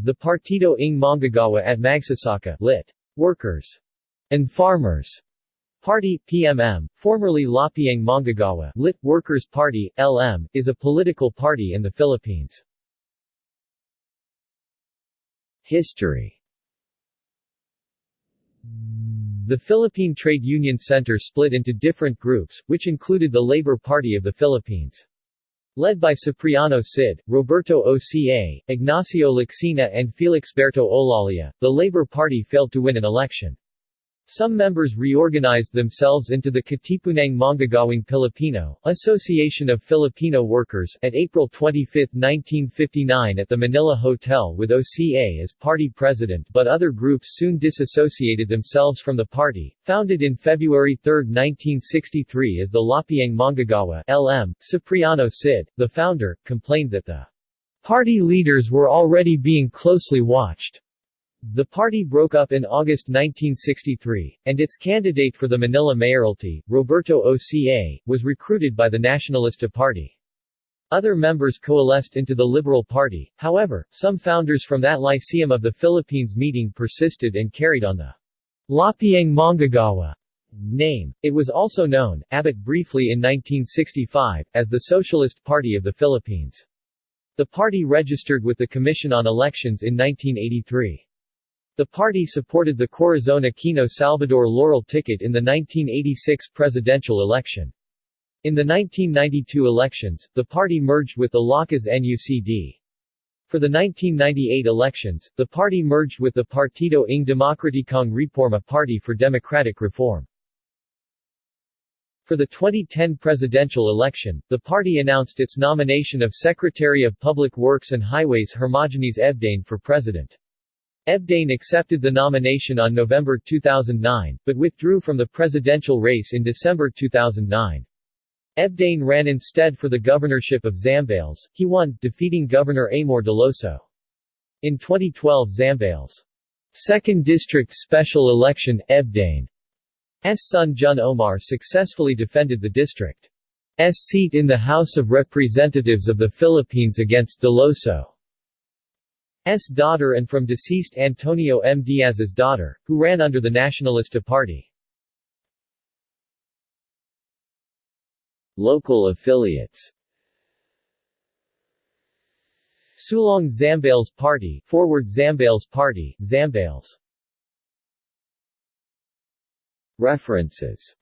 The Partido ng Manggagawa at Magsasaka lit. Workers and Farmers Party PMM, formerly Lapiang Manggagawa lit. Workers Party, LM, is a political party in the Philippines. History The Philippine Trade Union Center split into different groups, which included the Labor Party of the Philippines. Led by Cipriano Cid, Roberto Oca, Ignacio Lacsina and Felixberto Olalia, the Labor Party failed to win an election. Some members reorganized themselves into the Katipunang Manggagawang Pilipino, Association of Filipino Workers, at April 25, 1959 at the Manila Hotel with OCA as party president but other groups soon disassociated themselves from the party. Founded in February 3, 1963 as the Lapiang Manggagawa LM, Cipriano Cid, the founder, complained that the party leaders were already being closely watched. The party broke up in August 1963, and its candidate for the Manila mayoralty, Roberto Oca, was recruited by the Nacionalista Party. Other members coalesced into the Liberal Party, however, some founders from that Lyceum of the Philippines meeting persisted and carried on the Lapiang Manggagawa name. It was also known, Abbott briefly in 1965, as the Socialist Party of the Philippines. The party registered with the Commission on Elections in 1983. The party supported the Corazon Aquino Salvador Laurel ticket in the 1986 presidential election. In the 1992 elections, the party merged with the Lakas NUCD. For the 1998 elections, the party merged with the Partido ng Demokratikong Reforma Party for Democratic Reform. For the 2010 presidential election, the party announced its nomination of Secretary of Public Works and Highways Hermogenes Ebdane for president. Ebdane accepted the nomination on November 2009, but withdrew from the presidential race in December 2009. Ebdane ran instead for the governorship of Zambales. He won, defeating Governor Amor Deloso. In 2012 Zambales' 2nd District Special Election, Ebdane's son Jun Omar successfully defended the district's seat in the House of Representatives of the Philippines against Deloso. S. daughter and from deceased Antonio M. Diaz's daughter, who ran under the Nacionalista Party. Local affiliates Sulong Zambales Party Forward Zambales Party, Zambales References